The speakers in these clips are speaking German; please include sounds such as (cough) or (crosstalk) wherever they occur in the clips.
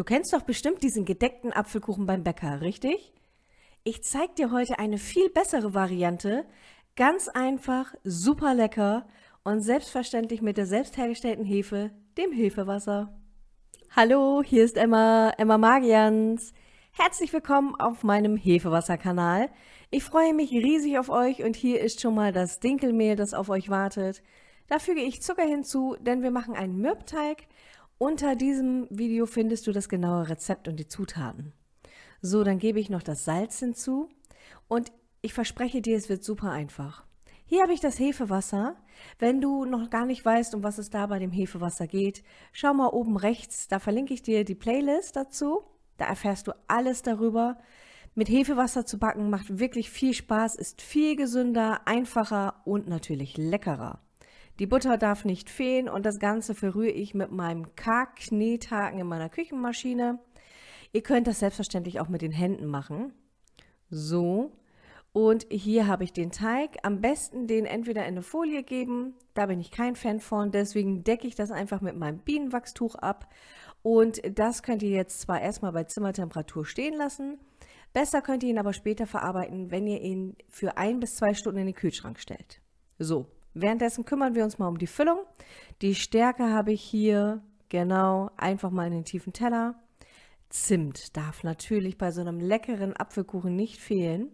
Du kennst doch bestimmt diesen gedeckten Apfelkuchen beim Bäcker, richtig? Ich zeig dir heute eine viel bessere Variante. Ganz einfach, super lecker und selbstverständlich mit der selbst hergestellten Hefe, dem Hefewasser. Hallo, hier ist Emma, Emma Magians. Herzlich willkommen auf meinem Hefewasserkanal. Ich freue mich riesig auf euch und hier ist schon mal das Dinkelmehl, das auf euch wartet. Da füge ich Zucker hinzu, denn wir machen einen Mürbteig unter diesem Video findest du das genaue Rezept und die Zutaten. So, dann gebe ich noch das Salz hinzu und ich verspreche dir, es wird super einfach. Hier habe ich das Hefewasser. Wenn du noch gar nicht weißt, um was es da bei dem Hefewasser geht, schau mal oben rechts, da verlinke ich dir die Playlist dazu. Da erfährst du alles darüber. Mit Hefewasser zu backen macht wirklich viel Spaß, ist viel gesünder, einfacher und natürlich leckerer. Die Butter darf nicht fehlen und das Ganze verrühre ich mit meinem K-Knethaken in meiner Küchenmaschine. Ihr könnt das selbstverständlich auch mit den Händen machen. So. Und hier habe ich den Teig. Am besten den entweder in eine Folie geben. Da bin ich kein Fan von. Deswegen decke ich das einfach mit meinem Bienenwachstuch ab. Und das könnt ihr jetzt zwar erstmal bei Zimmertemperatur stehen lassen. Besser könnt ihr ihn aber später verarbeiten, wenn ihr ihn für ein bis zwei Stunden in den Kühlschrank stellt. So, Währenddessen kümmern wir uns mal um die Füllung. Die Stärke habe ich hier, genau, einfach mal in den tiefen Teller. Zimt darf natürlich bei so einem leckeren Apfelkuchen nicht fehlen.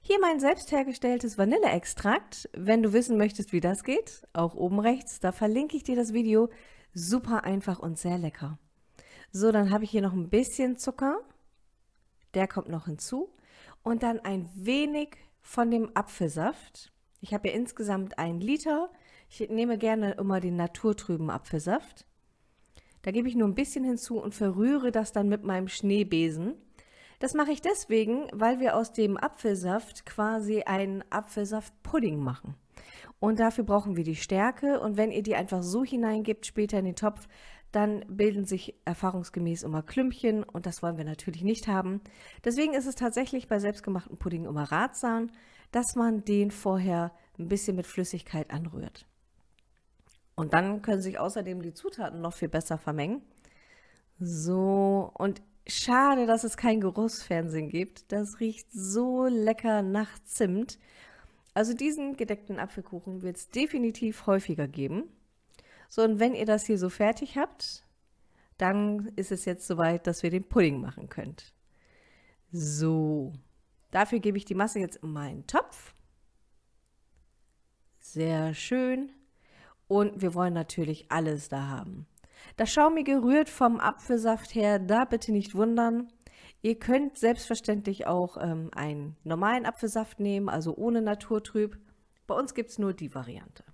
Hier mein selbst hergestelltes Vanilleextrakt. Wenn du wissen möchtest, wie das geht, auch oben rechts, da verlinke ich dir das Video. Super einfach und sehr lecker. So, dann habe ich hier noch ein bisschen Zucker. Der kommt noch hinzu. Und dann ein wenig von dem Apfelsaft. Ich habe ja insgesamt einen Liter. Ich nehme gerne immer den naturtrüben Apfelsaft. Da gebe ich nur ein bisschen hinzu und verrühre das dann mit meinem Schneebesen. Das mache ich deswegen, weil wir aus dem Apfelsaft quasi einen Apfelsaftpudding machen. Und dafür brauchen wir die Stärke und wenn ihr die einfach so hineingibt später in den Topf, dann bilden sich erfahrungsgemäß immer Klümpchen und das wollen wir natürlich nicht haben. Deswegen ist es tatsächlich bei selbstgemachten Pudding immer ratsam, dass man den vorher ein bisschen mit Flüssigkeit anrührt. Und dann können sich außerdem die Zutaten noch viel besser vermengen. So, und schade, dass es kein Geruchsfernsehen gibt. Das riecht so lecker nach Zimt. Also diesen gedeckten Apfelkuchen wird es definitiv häufiger geben. So, und wenn ihr das hier so fertig habt, dann ist es jetzt soweit, dass wir den Pudding machen könnt. So, Dafür gebe ich die Masse jetzt in meinen Topf. Sehr schön. Und wir wollen natürlich alles da haben. Das Schaumige rührt vom Apfelsaft her, da bitte nicht wundern. Ihr könnt selbstverständlich auch ähm, einen normalen Apfelsaft nehmen, also ohne Naturtrüb. Bei uns gibt es nur die Variante.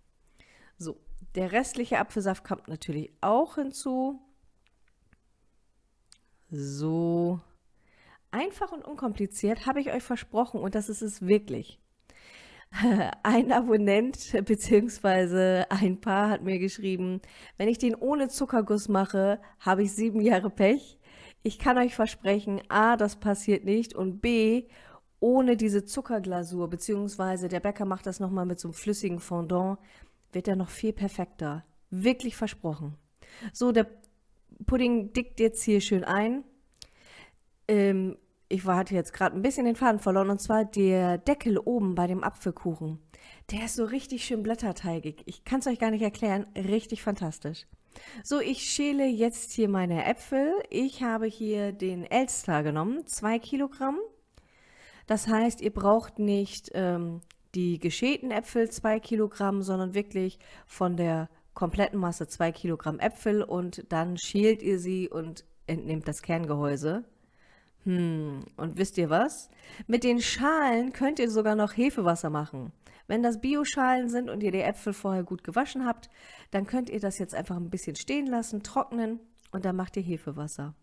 So, der restliche Apfelsaft kommt natürlich auch hinzu. So, Einfach und unkompliziert habe ich euch versprochen und das ist es wirklich. (laughs) Ein Abonnent bzw. ein Paar hat mir geschrieben, wenn ich den ohne Zuckerguss mache, habe ich sieben Jahre Pech. Ich kann euch versprechen, a, das passiert nicht und b, ohne diese Zuckerglasur bzw. der Bäcker macht das nochmal mit so einem flüssigen Fondant, wird er noch viel perfekter. Wirklich versprochen. So, der Pudding dickt jetzt hier schön ein. Ähm, ich hatte jetzt gerade ein bisschen den Faden verloren und zwar der Deckel oben bei dem Apfelkuchen. Der ist so richtig schön blätterteigig. Ich kann es euch gar nicht erklären. Richtig fantastisch. So, ich schäle jetzt hier meine Äpfel. Ich habe hier den Elster genommen, zwei Kilogramm. Das heißt, ihr braucht nicht ähm, die geschälten Äpfel zwei Kilogramm, sondern wirklich von der kompletten Masse zwei Kilogramm Äpfel und dann schält ihr sie und entnehmt das Kerngehäuse. Hm, und wisst ihr was? Mit den Schalen könnt ihr sogar noch Hefewasser machen. Wenn das Bioschalen sind und ihr die Äpfel vorher gut gewaschen habt, dann könnt ihr das jetzt einfach ein bisschen stehen lassen, trocknen und dann macht ihr Hefewasser.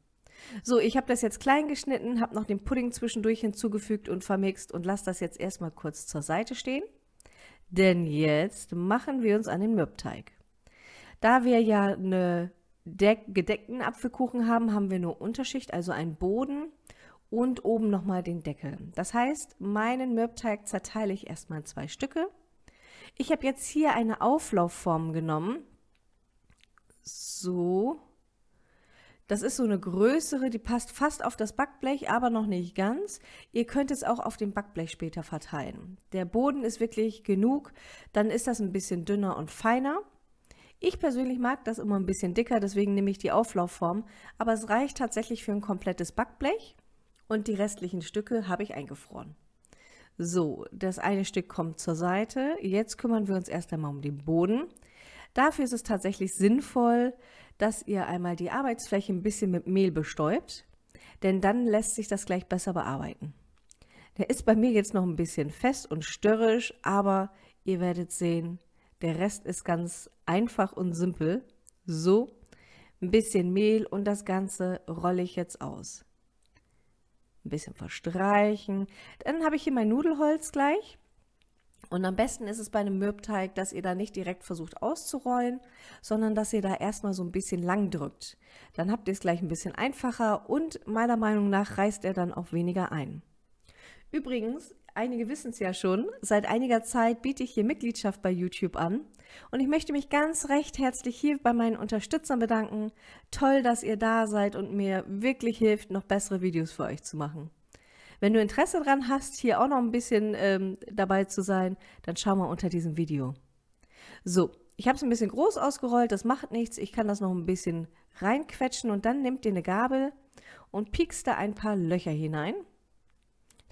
So, ich habe das jetzt klein geschnitten, habe noch den Pudding zwischendurch hinzugefügt und vermixt und lasse das jetzt erstmal kurz zur Seite stehen. Denn jetzt machen wir uns an den Mürbteig. Da wir ja eine gedeckten Apfelkuchen haben, haben wir nur Unterschicht, also einen Boden und oben nochmal den Deckel. Das heißt, meinen Mürbteig zerteile ich erstmal in zwei Stücke. Ich habe jetzt hier eine Auflaufform genommen. So. Das ist so eine größere, die passt fast auf das Backblech, aber noch nicht ganz. Ihr könnt es auch auf dem Backblech später verteilen. Der Boden ist wirklich genug, dann ist das ein bisschen dünner und feiner. Ich persönlich mag das immer ein bisschen dicker, deswegen nehme ich die Auflaufform, aber es reicht tatsächlich für ein komplettes Backblech und die restlichen Stücke habe ich eingefroren. So, das eine Stück kommt zur Seite. Jetzt kümmern wir uns erst einmal um den Boden. Dafür ist es tatsächlich sinnvoll, dass ihr einmal die Arbeitsfläche ein bisschen mit Mehl bestäubt, denn dann lässt sich das gleich besser bearbeiten. Der ist bei mir jetzt noch ein bisschen fest und störrisch, aber ihr werdet sehen, der Rest ist ganz einfach und simpel. So, ein bisschen Mehl und das Ganze rolle ich jetzt aus. Ein bisschen verstreichen. Dann habe ich hier mein Nudelholz gleich. Und am besten ist es bei einem Mürbteig, dass ihr da nicht direkt versucht auszurollen, sondern dass ihr da erstmal so ein bisschen lang drückt. Dann habt ihr es gleich ein bisschen einfacher und meiner Meinung nach reißt er dann auch weniger ein. Übrigens, einige wissen es ja schon, seit einiger Zeit biete ich hier Mitgliedschaft bei YouTube an und ich möchte mich ganz recht herzlich hier bei meinen Unterstützern bedanken. Toll, dass ihr da seid und mir wirklich hilft, noch bessere Videos für euch zu machen. Wenn du Interesse daran hast, hier auch noch ein bisschen ähm, dabei zu sein, dann schau mal unter diesem Video. So, ich habe es ein bisschen groß ausgerollt, das macht nichts. Ich kann das noch ein bisschen reinquetschen und dann nehmt ihr eine Gabel und piekst da ein paar Löcher hinein.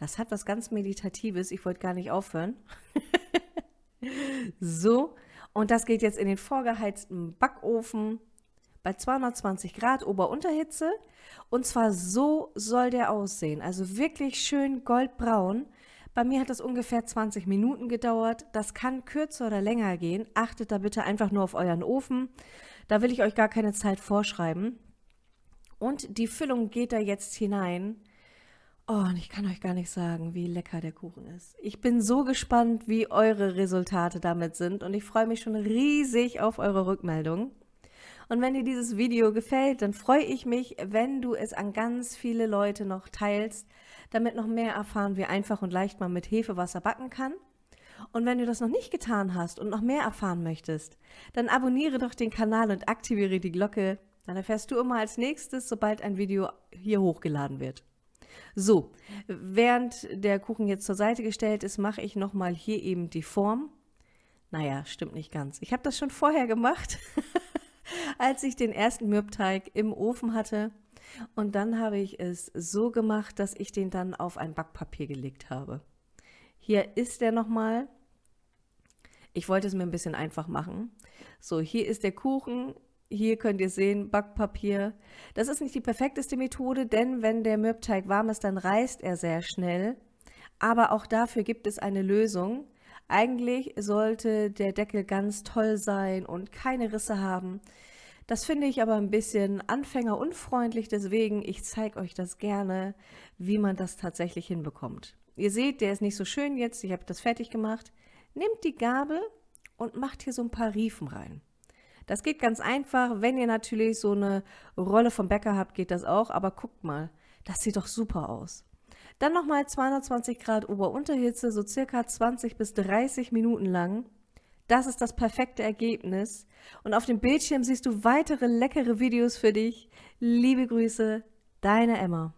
Das hat was ganz Meditatives, ich wollte gar nicht aufhören. (laughs) so, und das geht jetzt in den vorgeheizten Backofen bei 220 Grad Ober-Unterhitze. Und zwar so soll der aussehen. Also wirklich schön goldbraun. Bei mir hat das ungefähr 20 Minuten gedauert. Das kann kürzer oder länger gehen. Achtet da bitte einfach nur auf euren Ofen. Da will ich euch gar keine Zeit vorschreiben. Und die Füllung geht da jetzt hinein. Oh, und ich kann euch gar nicht sagen, wie lecker der Kuchen ist. Ich bin so gespannt, wie eure Resultate damit sind und ich freue mich schon riesig auf eure Rückmeldung. Und wenn dir dieses Video gefällt, dann freue ich mich, wenn du es an ganz viele Leute noch teilst, damit noch mehr erfahren, wie einfach und leicht man mit Hefewasser backen kann. Und wenn du das noch nicht getan hast und noch mehr erfahren möchtest, dann abonniere doch den Kanal und aktiviere die Glocke. Dann erfährst du immer als nächstes, sobald ein Video hier hochgeladen wird. So, während der Kuchen jetzt zur Seite gestellt ist, mache ich nochmal hier eben die Form. Naja, stimmt nicht ganz. Ich habe das schon vorher gemacht, (laughs) als ich den ersten Mürbteig im Ofen hatte. Und dann habe ich es so gemacht, dass ich den dann auf ein Backpapier gelegt habe. Hier ist der nochmal. Ich wollte es mir ein bisschen einfach machen. So, hier ist der Kuchen. Hier könnt ihr sehen, Backpapier. Das ist nicht die perfekteste Methode, denn wenn der Mürbteig warm ist, dann reißt er sehr schnell. Aber auch dafür gibt es eine Lösung. Eigentlich sollte der Deckel ganz toll sein und keine Risse haben. Das finde ich aber ein bisschen anfängerunfreundlich, deswegen ich zeige euch das gerne, wie man das tatsächlich hinbekommt. Ihr seht, der ist nicht so schön jetzt, ich habe das fertig gemacht. Nehmt die Gabel und macht hier so ein paar Riefen rein. Das geht ganz einfach. Wenn ihr natürlich so eine Rolle vom Bäcker habt, geht das auch. Aber guckt mal, das sieht doch super aus. Dann nochmal 220 Grad Ober-Unterhitze, so circa 20 bis 30 Minuten lang. Das ist das perfekte Ergebnis. Und auf dem Bildschirm siehst du weitere leckere Videos für dich. Liebe Grüße, deine Emma.